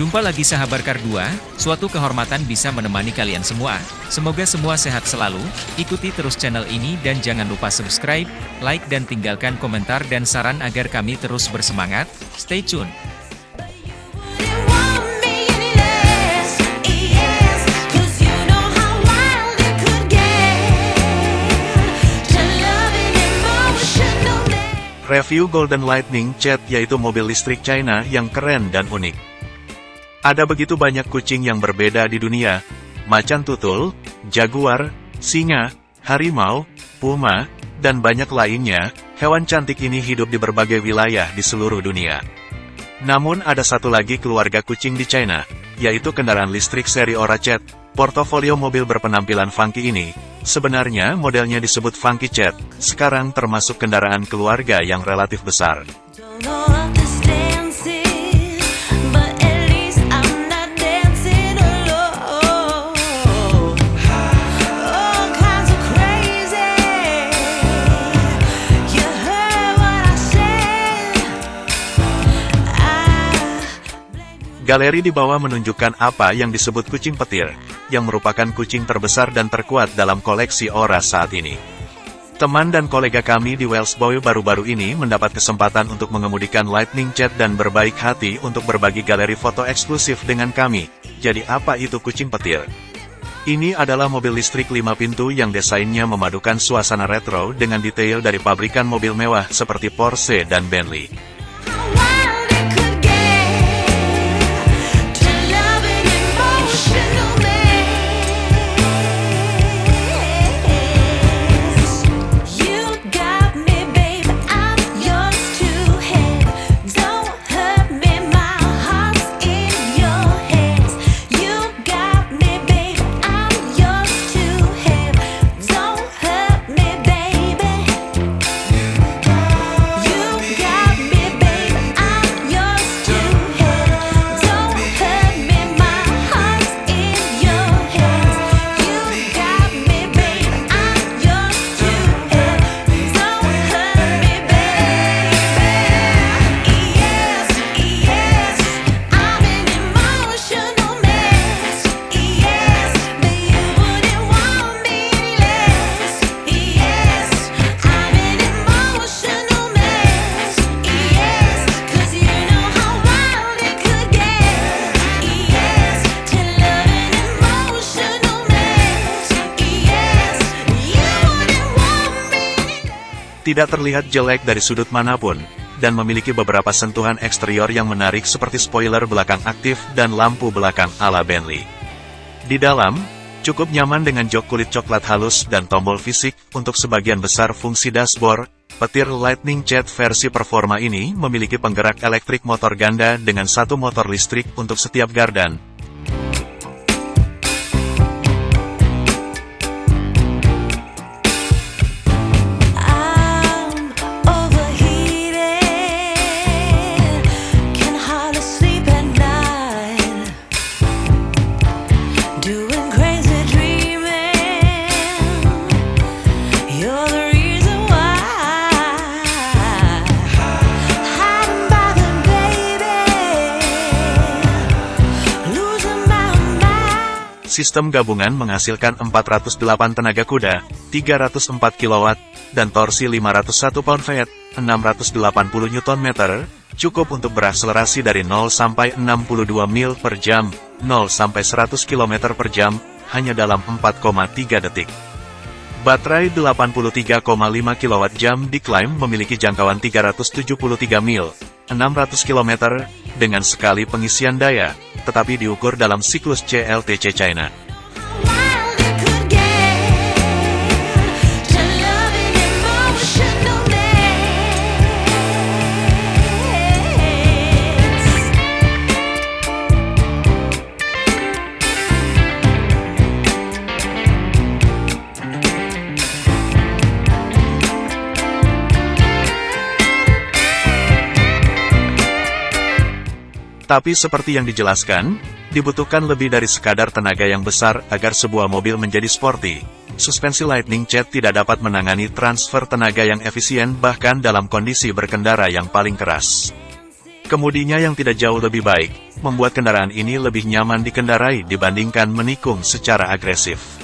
Jumpa lagi sahabat Kardua, suatu kehormatan bisa menemani kalian semua. Semoga semua sehat selalu, ikuti terus channel ini dan jangan lupa subscribe, like dan tinggalkan komentar dan saran agar kami terus bersemangat. Stay tune. Review Golden Lightning Jet yaitu mobil listrik China yang keren dan unik. Ada begitu banyak kucing yang berbeda di dunia, macan tutul, jaguar, singa, harimau, puma, dan banyak lainnya, hewan cantik ini hidup di berbagai wilayah di seluruh dunia. Namun ada satu lagi keluarga kucing di China, yaitu kendaraan listrik seri Aura Jet, portofolio mobil berpenampilan funky ini, Sebenarnya modelnya disebut Funky Jet, sekarang termasuk kendaraan keluarga yang relatif besar. Galeri di bawah menunjukkan apa yang disebut kucing petir, yang merupakan kucing terbesar dan terkuat dalam koleksi Ora saat ini. Teman dan kolega kami di Wellsboy baru-baru ini mendapat kesempatan untuk mengemudikan Lightning Jet dan berbaik hati untuk berbagi galeri foto eksklusif dengan kami. Jadi apa itu kucing petir? Ini adalah mobil listrik 5 pintu yang desainnya memadukan suasana retro dengan detail dari pabrikan mobil mewah seperti Porsche dan Bentley. Tidak terlihat jelek dari sudut mana pun, dan memiliki beberapa sentuhan eksterior yang menarik seperti spoiler belakang aktif dan lampu belakang ala Bentley. Di dalam, cukup nyaman dengan jok kulit coklat halus dan tombol fisik untuk sebagian besar fungsi dashboard, petir Lightning Jet versi performa ini memiliki penggerak elektrik motor ganda dengan satu motor listrik untuk setiap gardan, Sistem gabungan menghasilkan 408 tenaga kuda, 304 kW, dan torsi 501 pound-feet, 680 Nm, cukup untuk berakselerasi dari 0 sampai 62 mil per jam, 0 sampai 100 km per jam, hanya dalam 4,3 detik. Baterai 83,5 kWh diklaim memiliki jangkauan 373 mil, 600 km, dengan sekali pengisian daya, tetapi diukur dalam siklus CLTC China. Tapi seperti yang dijelaskan, dibutuhkan lebih dari sekadar tenaga yang besar agar sebuah mobil menjadi sporty. Suspensi Lightning Jet tidak dapat menangani transfer tenaga yang efisien bahkan dalam kondisi berkendara yang paling keras. Kemudinya yang tidak jauh lebih baik, membuat kendaraan ini lebih nyaman dikendarai dibandingkan menikung secara agresif.